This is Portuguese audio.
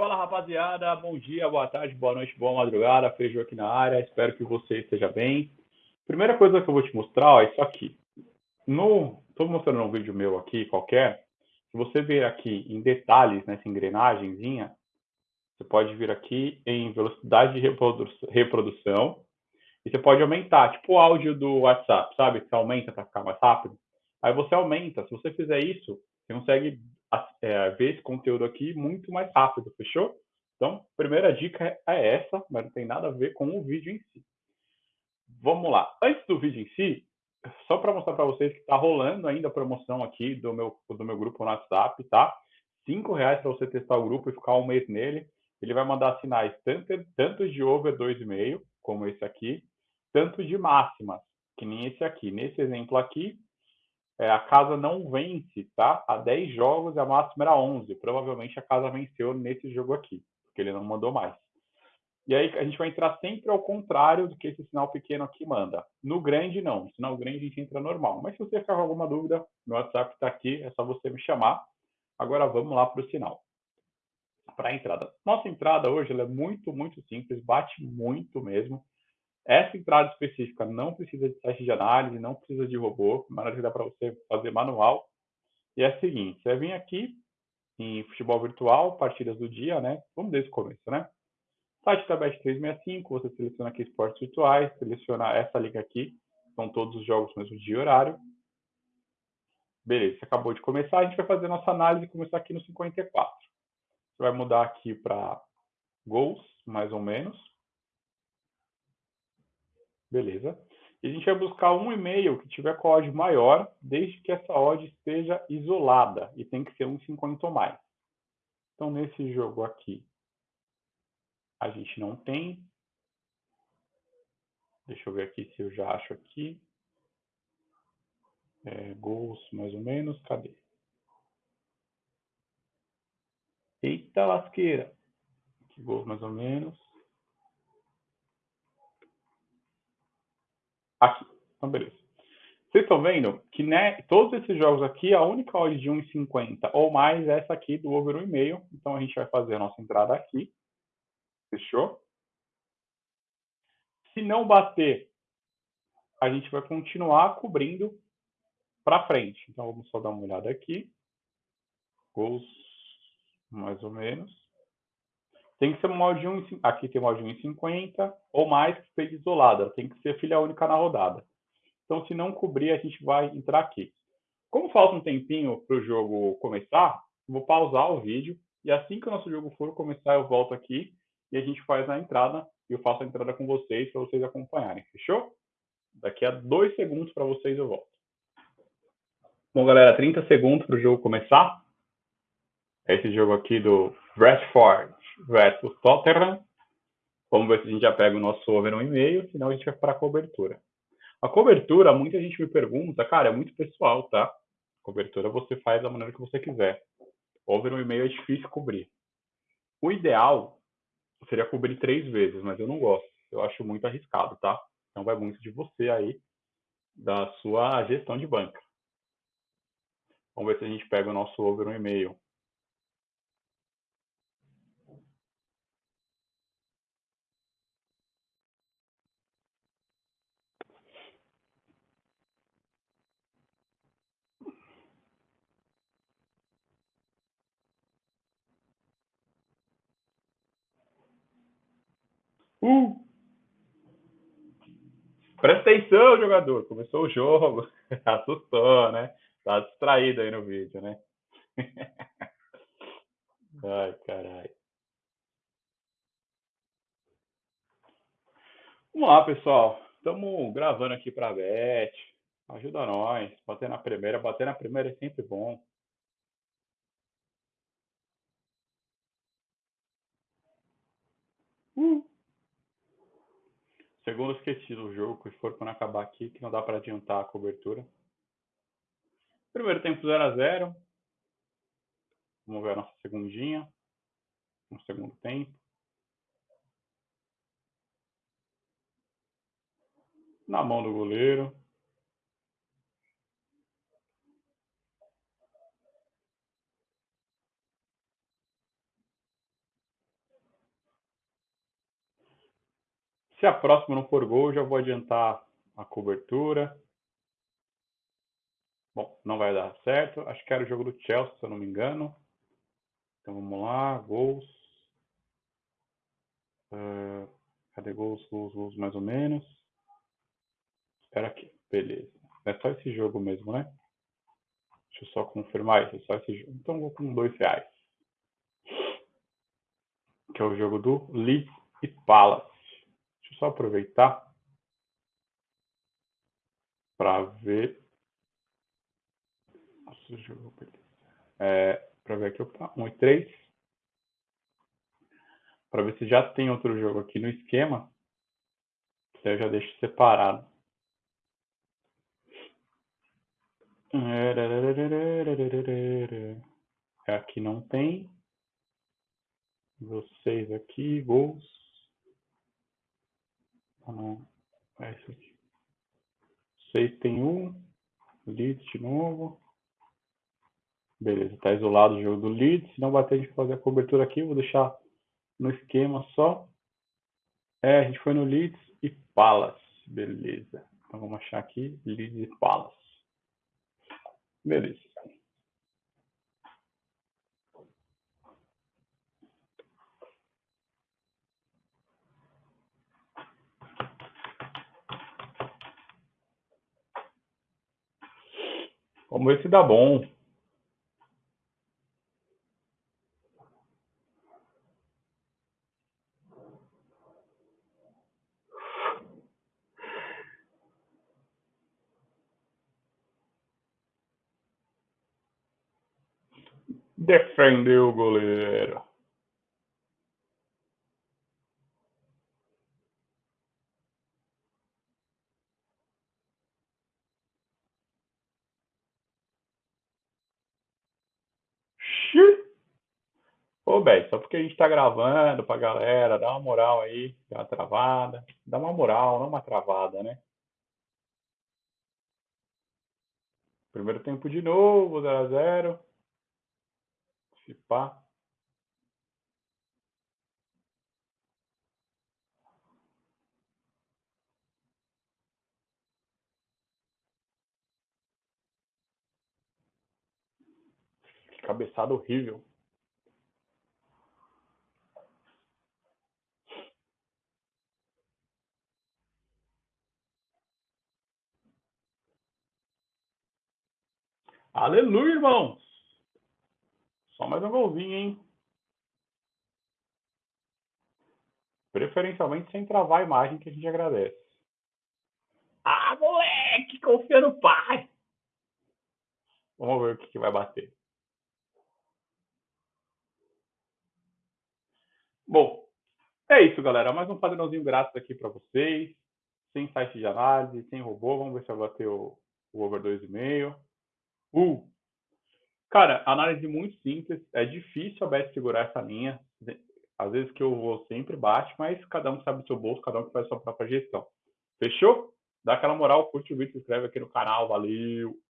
Fala rapaziada, bom dia, boa tarde, boa noite, boa madrugada, Feijão aqui na área, espero que você esteja bem. Primeira coisa que eu vou te mostrar ó, é isso aqui. No, estou mostrando um vídeo meu aqui, qualquer, se você ver aqui em detalhes, nessa engrenagemzinha, você pode vir aqui em velocidade de reprodução e você pode aumentar, tipo o áudio do WhatsApp, sabe? Você aumenta para ficar mais rápido. Aí você aumenta. Se você fizer isso, você consegue é, ver esse conteúdo aqui muito mais rápido, fechou? Então, primeira dica é essa, mas não tem nada a ver com o vídeo em si. Vamos lá. Antes do vídeo em si, só para mostrar para vocês que está rolando ainda a promoção aqui do meu, do meu grupo no WhatsApp, tá? Cinco reais para você testar o grupo e ficar um mês nele. Ele vai mandar sinais tanto, tanto de over 2,5, como esse aqui, tanto de máximas, que nem esse aqui. Nesse exemplo aqui, é, a casa não vence, tá? Há 10 jogos a máxima era 11. Provavelmente a casa venceu nesse jogo aqui, porque ele não mandou mais. E aí a gente vai entrar sempre ao contrário do que esse sinal pequeno aqui manda. No grande, não. No sinal grande a gente entra normal. Mas se você ficar com alguma dúvida, meu WhatsApp está aqui, é só você me chamar. Agora vamos lá para o sinal. Para a entrada. Nossa entrada hoje é muito, muito simples, bate muito mesmo. Essa entrada específica não precisa de teste de análise, não precisa de robô, mas dá para você fazer manual. E é o seguinte, você vem aqui em futebol virtual, partidas do dia, né? Vamos desde o começo, né? Site da Bet365, você seleciona aqui esportes virtuais, seleciona essa liga aqui, são todos os jogos mesmo dia e horário. Beleza, acabou de começar, a gente vai fazer nossa análise e começar aqui no 54. Você vai mudar aqui para gols, mais ou menos. Beleza. E a gente vai buscar um e-mail que tiver com a odd maior, desde que essa odd esteja isolada, e tem que ser 1,50 ou mais. Então, nesse jogo aqui, a gente não tem. Deixa eu ver aqui se eu já acho aqui. É, gols, mais ou menos, cadê? Eita lasqueira! Que gols, mais ou menos. Aqui. Então, beleza. Vocês estão vendo que né, todos esses jogos aqui, a única odd de 1,50 ou mais é essa aqui do over 1,5. Então, a gente vai fazer a nossa entrada aqui. Fechou? Se não bater, a gente vai continuar cobrindo para frente. Então, vamos só dar uma olhada aqui. Gols, mais ou menos. Tem que ser uma de 1, aqui tem uma de 1,50 ou mais que esteja isolada. Tem que ser filha única na rodada. Então, se não cobrir, a gente vai entrar aqui. Como falta um tempinho para o jogo começar, vou pausar o vídeo e assim que o nosso jogo for começar, eu volto aqui e a gente faz a entrada e eu faço a entrada com vocês para vocês acompanharem, fechou? Daqui a dois segundos para vocês eu volto. Bom, galera, 30 segundos para o jogo começar. É esse jogo aqui do Bradford versus Tottenham. Vamos ver se a gente já pega o nosso over 1,5, senão a gente vai para a cobertura. A cobertura, muita gente me pergunta, cara, é muito pessoal, tá? Cobertura você faz da maneira que você quiser. Over 1,5 é difícil cobrir. O ideal seria cobrir três vezes, mas eu não gosto. Eu acho muito arriscado, tá? Então vai muito de você aí, da sua gestão de banca. Vamos ver se a gente pega o nosso over 1,5. Uh! Presta atenção, jogador. Começou o jogo. Assustou, né? Tá distraído aí no vídeo, né? Ai, caralho. Vamos lá, pessoal. Estamos gravando aqui para a Beth. Ajuda nós. Bater na primeira. Bater na primeira é sempre bom. Uh. Segundo esqueci do jogo, que for quando acabar aqui, que não dá para adiantar a cobertura. Primeiro tempo 0 a 0 Vamos ver a nossa segundinha. No segundo tempo. Na mão do goleiro. Se a próxima não for gol, já vou adiantar a cobertura. Bom, não vai dar certo. Acho que era o jogo do Chelsea, se eu não me engano. Então vamos lá, gols. Uh, cadê gols, gols, gols mais ou menos? Espera aqui, beleza. É só esse jogo mesmo, né? Deixa eu só confirmar isso, é só esse jogo. Então vou com dois reais. Que é o jogo do Leeds e Palace. Só aproveitar para ver. Nossa, jogo, É, para ver aqui, opa, 1 e 3. Para ver se já tem outro jogo aqui no esquema. eu já deixo separado. Aqui não tem. Vocês aqui, gols. Não. É isso aqui. Vocês tem um. Leeds de novo. Beleza, tá isolado o jogo do Leeds. Se não bater, a gente fazer a cobertura aqui. Vou deixar no esquema só. É, a gente foi no Leeds e Palace. Beleza. Então vamos achar aqui Leeds e Palace. Beleza. Vamos ver se dá bom. Defendeu o goleiro. Ô, Bé, só porque a gente tá gravando pra galera, dá uma moral aí, dá uma travada. Dá uma moral, não uma travada, né? Primeiro tempo de novo, 0 a 0 Se pá. Cabeçada horrível. Aleluia, irmãos! Só mais um golzinho, hein? Preferencialmente sem travar a imagem, que a gente agradece. Ah, moleque! Confia no pai! Vamos ver o que, que vai bater. Bom, é isso, galera. Mais um padrãozinho grátis aqui para vocês. Sem site de análise, sem robô. Vamos ver se vai bater o, o over 2,5. Uh! Cara, análise muito simples. É difícil a Bet segurar essa linha. Às vezes que eu vou sempre bate, mas cada um sabe o seu bolso, cada um faz a sua própria gestão. Fechou? Dá aquela moral, curte o vídeo, se inscreve aqui no canal. Valeu!